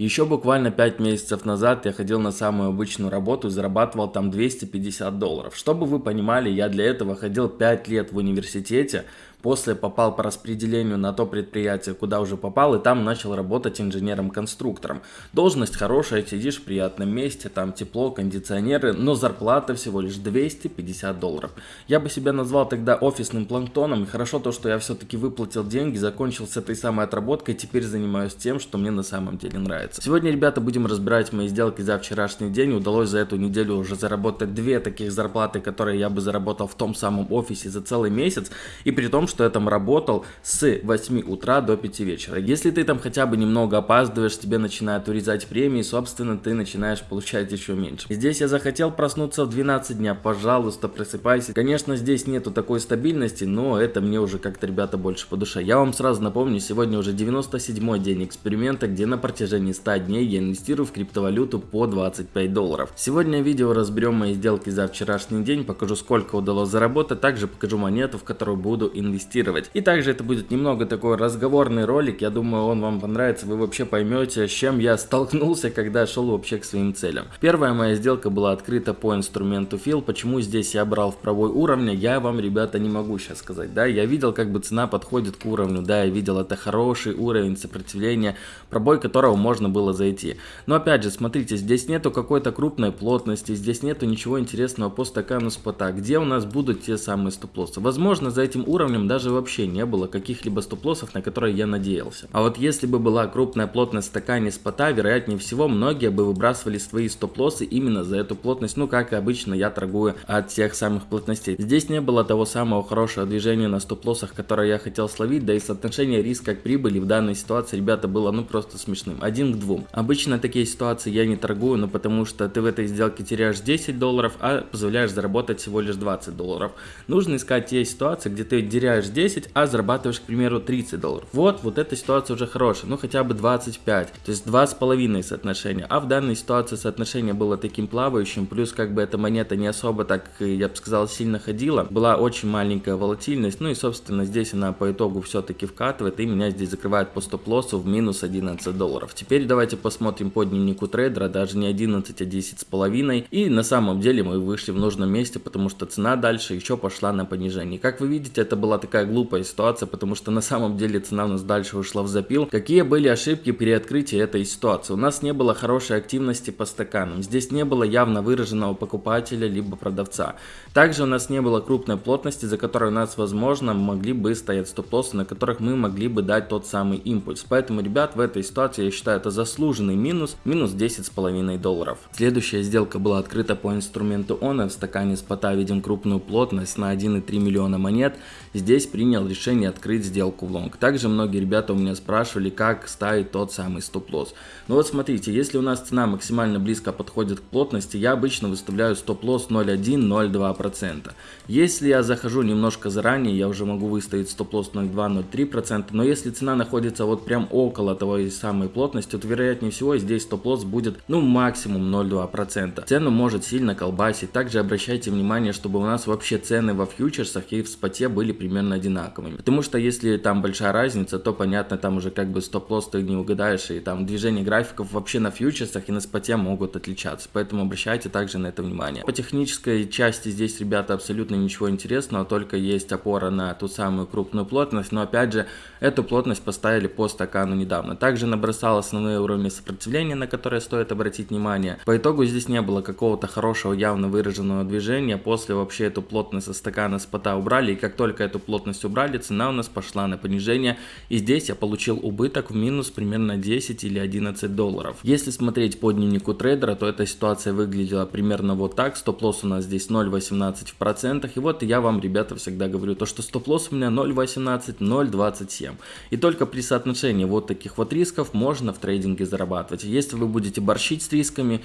Еще буквально 5 месяцев назад я ходил на самую обычную работу и зарабатывал там 250 долларов. Чтобы вы понимали, я для этого ходил 5 лет в университете, После попал по распределению на то предприятие, куда уже попал, и там начал работать инженером-конструктором. Должность хорошая, сидишь в приятном месте, там тепло, кондиционеры, но зарплата всего лишь 250 долларов. Я бы себя назвал тогда офисным планктоном, и хорошо то, что я все-таки выплатил деньги, закончил с этой самой отработкой, теперь занимаюсь тем, что мне на самом деле нравится. Сегодня, ребята, будем разбирать мои сделки за вчерашний день. Удалось за эту неделю уже заработать две таких зарплаты, которые я бы заработал в том самом офисе за целый месяц, и при том, что я там работал с 8 утра до 5 вечера. Если ты там хотя бы немного опаздываешь, тебе начинают урезать премии, собственно, ты начинаешь получать еще меньше. Здесь я захотел проснуться в 12 дня, пожалуйста, просыпайся. Конечно, здесь нету такой стабильности, но это мне уже как-то, ребята, больше по душе. Я вам сразу напомню, сегодня уже 97 день эксперимента, где на протяжении 100 дней я инвестирую в криптовалюту по 25 долларов. Сегодня в видео разберем мои сделки за вчерашний день, покажу сколько удалось заработать, также покажу монету, в которую буду инвестировать инвестировать. И также это будет немного такой разговорный ролик, я думаю он вам понравится, вы вообще поймете, с чем я столкнулся, когда шел вообще к своим целям. Первая моя сделка была открыта по инструменту Fill, почему здесь я брал в пробой уровня, я вам, ребята, не могу сейчас сказать, да, я видел, как бы цена подходит к уровню, да, я видел, это хороший уровень сопротивления, пробой которого можно было зайти. Но опять же, смотрите, здесь нету какой-то крупной плотности, здесь нету ничего интересного по стакану спота, где у нас будут те самые стоп-лоссы. Возможно, за этим уровнем даже вообще не было каких-либо стоп-лоссов, на которые я надеялся. А вот если бы была крупная плотность стакане спота, вероятнее всего, многие бы выбрасывали свои стоп-лоссы именно за эту плотность, ну как и обычно я торгую от тех самых плотностей. Здесь не было того самого хорошего движения на стоп-лоссах, которое я хотел словить, да и соотношение риска к прибыли в данной ситуации, ребята, было ну просто смешным. Один к двум. Обычно такие ситуации я не торгую, но потому что ты в этой сделке теряешь 10 долларов, а позволяешь заработать всего лишь 20 долларов. Нужно искать те ситуации, где ты теряешь 10, а зарабатываешь, к примеру, 30 долларов. Вот, вот эта ситуация уже хорошая, ну хотя бы 25, то есть 2,5 соотношения. А в данной ситуации соотношение было таким плавающим, плюс как бы эта монета не особо так, я бы сказал, сильно ходила. Была очень маленькая волатильность, ну и собственно здесь она по итогу все-таки вкатывает и меня здесь закрывает по стоп-лоссу в минус 11 долларов. Теперь давайте посмотрим по дневнику трейдера, даже не 11, а 10 с половиной. И на самом деле мы вышли в нужном месте, потому что цена дальше еще пошла на понижение. Как вы видите, это была такая такая глупая ситуация, потому что на самом деле цена у нас дальше ушла в запил. Какие были ошибки при открытии этой ситуации? У нас не было хорошей активности по стаканам. Здесь не было явно выраженного покупателя либо продавца. Также у нас не было крупной плотности, за которой у нас, возможно, могли бы стоять стоп-лоссы, на которых мы могли бы дать тот самый импульс. Поэтому, ребят, в этой ситуации я считаю это заслуженный минус, минус 10,5 долларов. Следующая сделка была открыта по инструменту ONA. В стакане спота видим крупную плотность на 1,3 миллиона монет. Здесь принял решение открыть сделку в лонг. Также многие ребята у меня спрашивали, как ставить тот самый стоп-лосс. Ну вот смотрите, если у нас цена максимально близко подходит к плотности, я обычно выставляю стоп-лосс 0,1-0,2%. Если я захожу немножко заранее, я уже могу выставить стоп-лосс 0,2-0,3%, но если цена находится вот прям около того самой плотности, то вероятнее всего здесь стоп-лосс будет ну максимум 0,2%. Цену может сильно колбасить. Также обращайте внимание, чтобы у нас вообще цены во фьючерсах и в споте были примерно одинаковыми. Потому что если там большая разница, то понятно, там уже как бы стоп-лосс ты не угадаешь, и там движение графиков вообще на фьючерсах и на споте могут отличаться. Поэтому обращайте также на это внимание. По технической части здесь, ребята, абсолютно ничего интересного, только есть опора на ту самую крупную плотность, но опять же, эту плотность поставили по стакану недавно. Также набросал основные уровни сопротивления, на которые стоит обратить внимание. По итогу здесь не было какого-то хорошего явно выраженного движения, после вообще эту плотность со стакана спота убрали, и как только эту плотность плотность убрали, цена у нас пошла на понижение. И здесь я получил убыток в минус примерно 10 или 11 долларов. Если смотреть по дневнику трейдера, то эта ситуация выглядела примерно вот так. Стоп-лосс у нас здесь 0.18 в процентах. И вот я вам, ребята, всегда говорю, то что стоп-лосс у меня 0.18, 0.27. И только при соотношении вот таких вот рисков можно в трейдинге зарабатывать. Если вы будете борщить с рисками,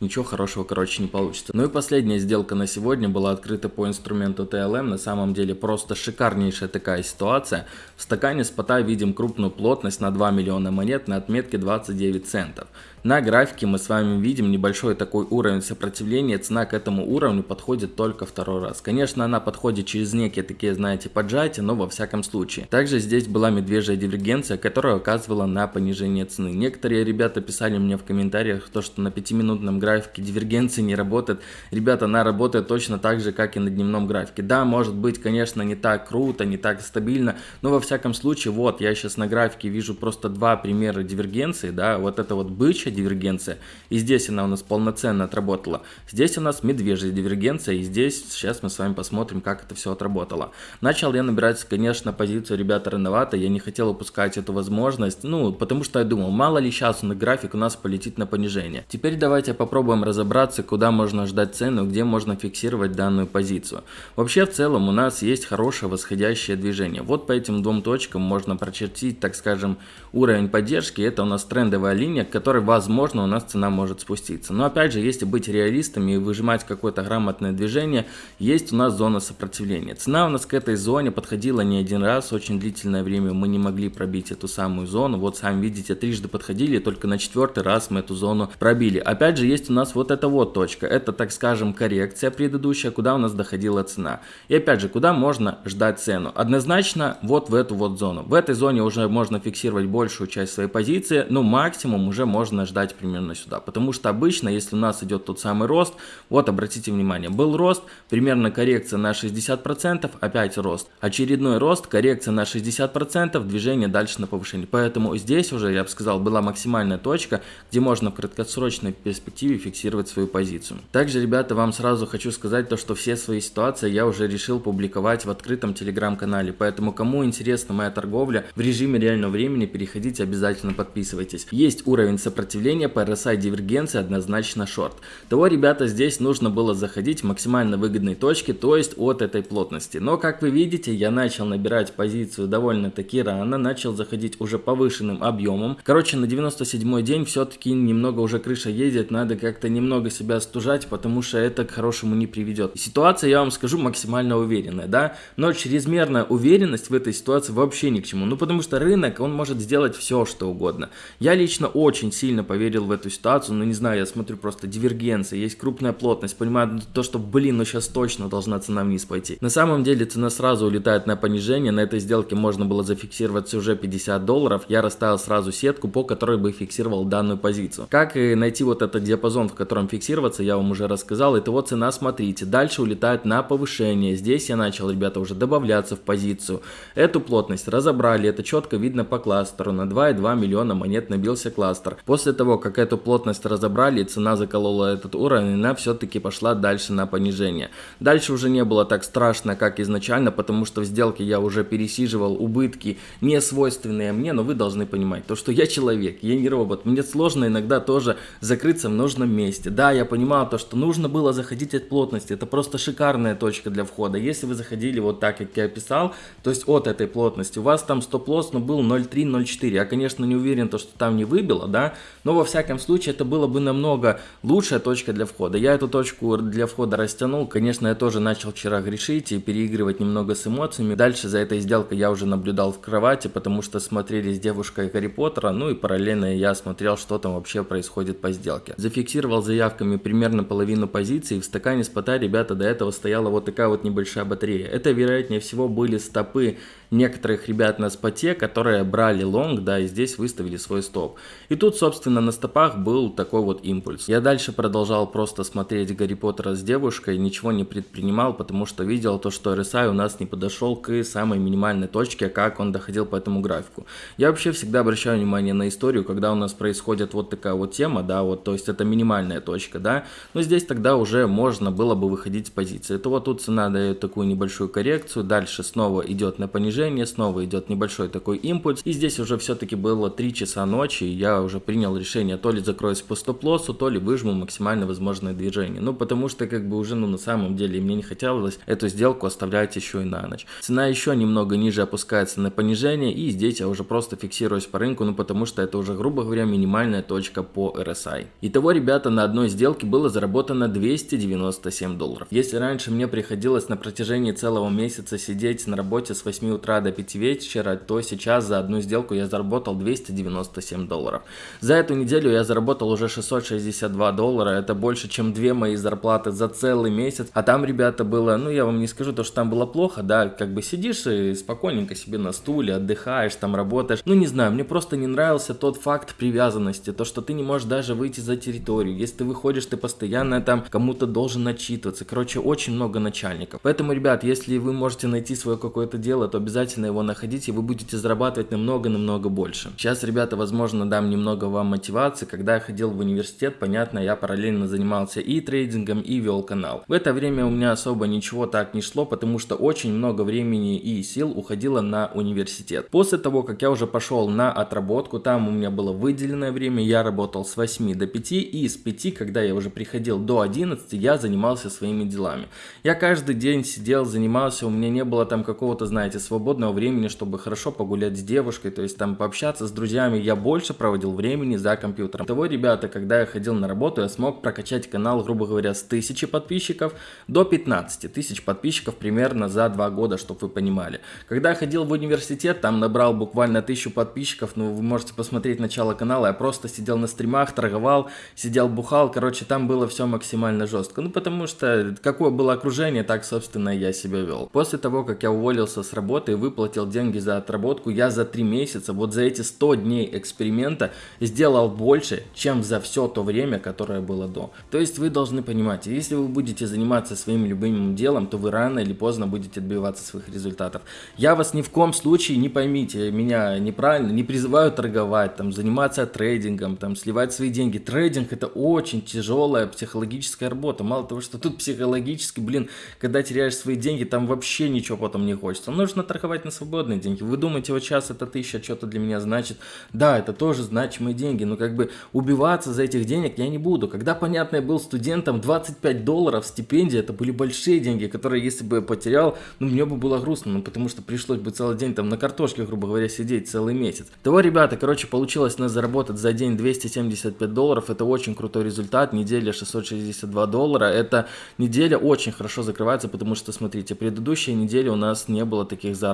ничего хорошего, короче, не получится. Ну и последняя сделка на сегодня была открыта по инструменту TLM. На самом деле просто шикарнейшая такая ситуация. В стакане спота видим крупную плотность на 2 миллиона монет на отметке 29 центов. На графике мы с вами видим небольшой такой уровень сопротивления, цена к этому уровню подходит только второй раз. Конечно, она подходит через некие такие, знаете, поджатия, но во всяком случае. Также здесь была медвежья дивергенция, которая указывала на понижение цены. Некоторые ребята писали мне в комментариях, то, что на 5-минутном графике дивергенции не работает. Ребята, она работает точно так же, как и на дневном графике. Да, может быть, конечно, не так круто, не так стабильно, но во всяком случае, вот, я сейчас на графике вижу просто два примера дивергенции, да, вот это вот бычья дивергенция, и здесь она у нас полноценно отработала. Здесь у нас медвежья дивергенция, и здесь сейчас мы с вами посмотрим, как это все отработало. Начал я набирать, конечно, позицию ребята рановато, я не хотел упускать эту возможность, ну, потому что я думал, мало ли сейчас на график у нас полетит на понижение. Теперь давайте попробуем разобраться, куда можно ждать цену, где можно фиксировать данную позицию. Вообще, в целом, у нас есть хорошее восходящее движение. Вот по этим двум точкам можно прочертить, так скажем, уровень поддержки. Это у нас трендовая линия, к которой возможно, у нас цена может спуститься. Но опять же, если быть реалистами и выжимать какое-то грамотное движение, есть у нас зона сопротивления. Цена у нас к этой зоне подходила не один раз, очень длительное время мы не могли пробить эту самую зону. Вот сами видите, трижды подходили, только на четвертый раз мы эту зону пробили. Опять же, есть у нас вот эта вот точка. Это, так скажем, коррекция предыдущая, куда у нас доходила цена. И опять же, куда можно ждать цену? Однозначно вот в эту вот зону. В этой зоне уже можно фиксировать большую часть своей позиции, но максимум уже можно ждать примерно сюда. Потому что обычно, если у нас идет тот самый рост, вот обратите внимание, был рост, примерно коррекция на 60%, опять рост. Очередной рост, коррекция на 60%, движение дальше на повышение. Поэтому здесь уже, я бы сказал, была максимальная точка, где можно в краткосрочной перспективе фиксировать свою позицию. Также, ребята, вам сразу хочу сказать то, что все свои ситуации я уже решил публиковать в открытом телеграм-канале. Поэтому, кому интересна моя торговля в режиме реального времени, переходите, обязательно подписывайтесь. Есть уровень сопротивления по RSI дивергенции однозначно шорт. Того, ребята, здесь нужно было заходить в максимально выгодной точке, то есть от этой плотности. Но, как вы видите, я начал набирать позицию довольно-таки рано, начал заходить уже повышенным объемом. Короче, на 97 день все-таки немного уже крыша ездит, надо как-то немного себя стужать, потому что это к хорошему не приведет. Ситуация, я вам скажу, максимально уверенная, да, но чрезмерная уверенность в этой ситуации вообще ни к чему. Ну, потому что рынок, он может сделать все, что угодно. Я лично очень сильно поверил в эту ситуацию, но не знаю, я смотрю просто дивергенция, есть крупная плотность, понимаю то, что, блин, ну сейчас точно должна цена вниз пойти. На самом деле цена сразу улетает на понижение, на этой сделке можно было зафиксироваться уже 50 долларов, я расставил сразу сетку, по которой бы фиксировал данную позицию. Как найти вот этот диапазон, в котором фиксироваться, я вам уже рассказал, это вот цена, смотрите, дальше улетает на повышение, здесь я начал, ребята, уже добавляться в позицию. Эту плотность разобрали, это четко видно по кластеру, на 2,2 миллиона монет набился кластер. После того, как эту плотность разобрали, цена заколола этот уровень, она все-таки пошла дальше на понижение. Дальше уже не было так страшно, как изначально, потому что в сделке я уже пересиживал убытки, не свойственные мне, но вы должны понимать, то что я человек, я не робот, мне сложно иногда тоже закрыться в нужном месте. Да, я понимал то, что нужно было заходить от плотности, это просто шикарная точка для входа. Если вы заходили вот так, как я описал, то есть от этой плотности, у вас там стоп-лосс ну, был 0.3-0.4, я, конечно, не уверен, то, что там не выбило, да, но во всяком случае это было бы намного лучшая точка для входа. Я эту точку для входа растянул, конечно, я тоже начал вчера грешить и переигрывать немного с эмоциями. Дальше за этой сделкой я уже наблюдал в кровати, потому что смотрели с девушкой Гарри Поттера, ну и параллельно я смотрел, что там вообще происходит по сделке. Зафиксировал заявками примерно половину позиций, в стакане спота, ребята, до этого стояла вот такая вот небольшая батарея. Это, вероятнее всего, были стопы некоторых ребят на споте, которые брали лонг, да, и здесь выставили свой стоп. И тут, собственно, на стопах был такой вот импульс. Я дальше продолжал просто смотреть Гарри Поттера с девушкой, ничего не предпринимал, потому что видел то, что RSI у нас не подошел к самой минимальной точке, как он доходил по этому графику. Я вообще всегда обращаю внимание на историю, когда у нас происходит вот такая вот тема, да, вот, то есть это минимальная точка, да, но здесь тогда уже можно было бы выходить с позиции. Это вот тут цена дает такую небольшую коррекцию, дальше снова идет на понижение, движение, снова идет небольшой такой импульс. И здесь уже все-таки было 3 часа ночи, и я уже принял решение то ли закроюсь по стоп-лоссу, то ли выжму максимально возможное движение. Ну, потому что как бы уже, ну, на самом деле мне не хотелось эту сделку оставлять еще и на ночь. Цена еще немного ниже опускается на понижение, и здесь я уже просто фиксируюсь по рынку, ну, потому что это уже, грубо говоря, минимальная точка по RSI. Итого, ребята, на одной сделке было заработано 297 долларов. Если раньше мне приходилось на протяжении целого месяца сидеть на работе с 8 утра до 5 вечера, то сейчас за одну сделку я заработал 297 долларов. За эту неделю я заработал уже 662 доллара, это больше, чем две мои зарплаты за целый месяц. А там, ребята, было, ну я вам не скажу то, что там было плохо, да, как бы сидишь и спокойненько себе на стуле, отдыхаешь, там работаешь. Ну не знаю, мне просто не нравился тот факт привязанности, то, что ты не можешь даже выйти за территорию. Если ты выходишь, ты постоянно там кому-то должен начитываться. Короче, очень много начальников. Поэтому, ребят, если вы можете найти свое какое-то дело, то обязательно его находите, и вы будете зарабатывать намного-намного больше. Сейчас, ребята, возможно, дам немного вам мотивации. Когда я ходил в университет, понятно, я параллельно занимался и трейдингом, и вел канал. В это время у меня особо ничего так не шло, потому что очень много времени и сил уходило на университет. После того, как я уже пошел на отработку, там у меня было выделенное время, я работал с 8 до 5, и с 5, когда я уже приходил до 11, я занимался своими делами. Я каждый день сидел, занимался, у меня не было там какого-то, знаете, свободного времени, чтобы хорошо погулять с девушкой, то есть там пообщаться с друзьями, я больше проводил времени за компьютером. Того, ребята, когда я ходил на работу, я смог прокачать канал, грубо говоря, с 1000 подписчиков до 15 тысяч подписчиков примерно за 2 года, чтобы вы понимали. Когда я ходил в университет, там набрал буквально 1000 подписчиков, ну вы можете посмотреть начало канала, я просто сидел на стримах, торговал, сидел бухал, короче, там было все максимально жестко. Ну потому что какое было окружение, так собственно я себя вел. После того, как я уволился с работы выплатил деньги за отработку, я за 3 месяца, вот за эти 100 дней эксперимента сделал больше, чем за все то время, которое было до. То есть вы должны понимать, если вы будете заниматься своим любимым делом, то вы рано или поздно будете добиваться своих результатов. Я вас ни в коем случае, не поймите меня неправильно, не призываю торговать, там, заниматься трейдингом, там, сливать свои деньги. Трейдинг это очень тяжелая психологическая работа. Мало того, что тут психологически, блин, когда теряешь свои деньги, там вообще ничего потом не хочется. Нужно торговать на свободные деньги. Вы думаете, вот сейчас это тысяча что-то для меня значит? Да, это тоже значимые деньги, но как бы убиваться за этих денег я не буду. Когда, понятно, я был студентом, 25 долларов стипендия, это были большие деньги, которые, если бы я потерял, ну, мне бы было грустно, ну, потому что пришлось бы целый день там на картошке, грубо говоря, сидеть целый месяц. Того, ребята, короче, получилось нас заработать за день 275 долларов, это очень крутой результат, неделя 662 доллара, это неделя очень хорошо закрывается, потому что, смотрите, предыдущие недели у нас не было таких заработков.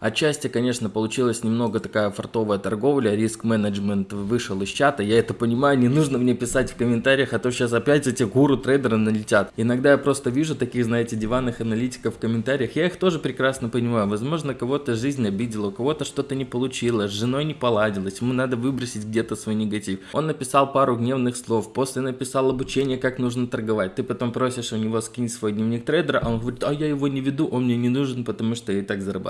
Отчасти, конечно, получилась немного такая фартовая торговля, риск-менеджмент вышел из чата, я это понимаю, не нужно мне писать в комментариях, а то сейчас опять эти гуру-трейдеры налетят. Иногда я просто вижу таких, знаете, диванных аналитиков в комментариях, я их тоже прекрасно понимаю, возможно, кого-то жизнь обидела, у кого-то что-то не получилось, с женой не поладилось, ему надо выбросить где-то свой негатив. Он написал пару гневных слов, после написал обучение, как нужно торговать, ты потом просишь у него скинь свой дневник трейдера, а он говорит, а я его не веду, он мне не нужен, потому что я и так зарабатываю.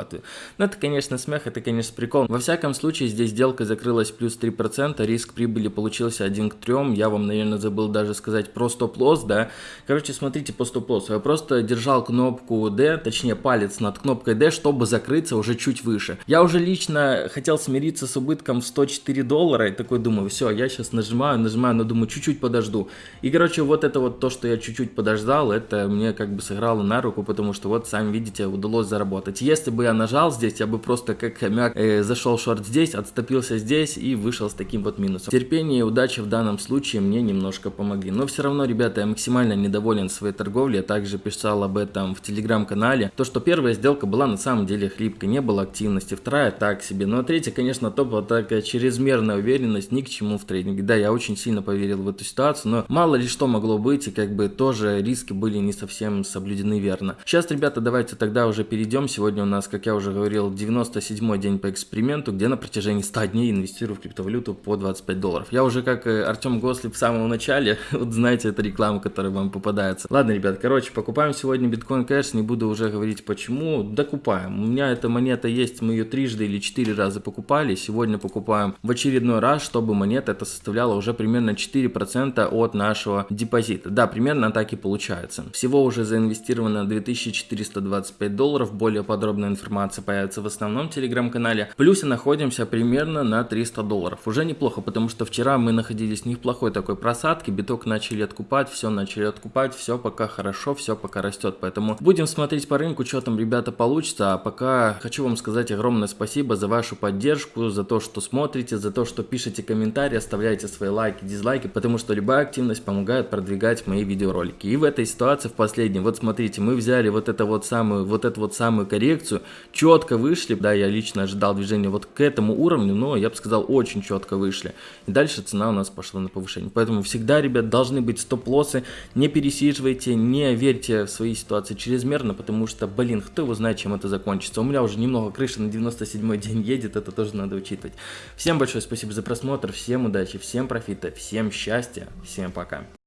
Ну это, конечно, смех, это, конечно, прикол. Во всяком случае, здесь сделка закрылась плюс 3%, риск прибыли получился 1 к 3, я вам, наверное, забыл даже сказать про стоп-лосс, да. Короче, смотрите по стоп-лоссу, я просто держал кнопку D, точнее палец над кнопкой D, чтобы закрыться уже чуть выше. Я уже лично хотел смириться с убытком в 104 доллара и такой думаю, все, я сейчас нажимаю, нажимаю, но думаю, чуть-чуть подожду. И, короче, вот это вот то, что я чуть-чуть подождал, это мне как бы сыграло на руку, потому что вот, сами видите, удалось заработать. Если бы я нажал здесь, я бы просто как хомяк э, зашел шорт здесь, отступился здесь и вышел с таким вот минусом. Терпение и удача в данном случае мне немножко помогли. Но все равно, ребята, я максимально недоволен своей торговлей. Я также писал об этом в телеграм-канале. То, что первая сделка была на самом деле хлипкой, не было активности. Вторая так себе. Но третья, конечно, топ такая чрезмерная уверенность ни к чему в трейдинге. Да, я очень сильно поверил в эту ситуацию, но мало ли что могло быть, и как бы тоже риски были не совсем соблюдены верно. Сейчас, ребята, давайте тогда уже перейдем. Сегодня у нас, как я уже говорил, 97 день по эксперименту, где на протяжении 100 дней инвестирую в криптовалюту по 25 долларов. Я уже как э, Артем Гослив в самом начале, вот знаете, это реклама, которая вам попадается. Ладно, ребят, короче, покупаем сегодня биткоин кэш, не буду уже говорить почему, докупаем. У меня эта монета есть, мы ее трижды или четыре раза покупали, сегодня покупаем в очередной раз, чтобы монета это составляла уже примерно 4% от нашего депозита. Да, примерно так и получается. Всего уже заинвестировано 2425 долларов, более подробная информация информация появится в основном телеграм-канале. В плюсе находимся примерно на 300 долларов. Уже неплохо, потому что вчера мы находились в неплохой такой просадке, биток начали откупать, все начали откупать, все пока хорошо, все пока растет. Поэтому будем смотреть по рынку, что там, ребята, получится. А пока хочу вам сказать огромное спасибо за вашу поддержку, за то, что смотрите, за то, что пишете комментарии, оставляете свои лайки, дизлайки, потому что любая активность помогает продвигать мои видеоролики. И в этой ситуации, в последнем, вот смотрите, мы взяли вот это вот самую, вот эту вот самую коррекцию, четко вышли, да, я лично ожидал движения вот к этому уровню, но я бы сказал, очень четко вышли. И дальше цена у нас пошла на повышение. Поэтому всегда, ребят, должны быть стоп-лоссы, не пересиживайте, не верьте в свои ситуации чрезмерно, потому что, блин, кто его знает, чем это закончится. У меня уже немного крыша на 97 день едет, это тоже надо учитывать. Всем большое спасибо за просмотр, всем удачи, всем профита, всем счастья, всем пока.